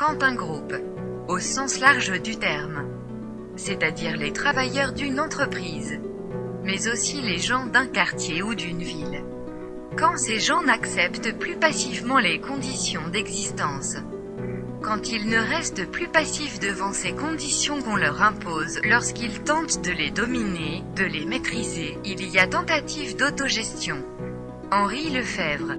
quand un groupe, au sens large du terme, c'est-à-dire les travailleurs d'une entreprise, mais aussi les gens d'un quartier ou d'une ville, quand ces gens n'acceptent plus passivement les conditions d'existence, quand ils ne restent plus passifs devant ces conditions qu'on leur impose, lorsqu'ils tentent de les dominer, de les maîtriser, il y a tentative d'autogestion. Henri Lefebvre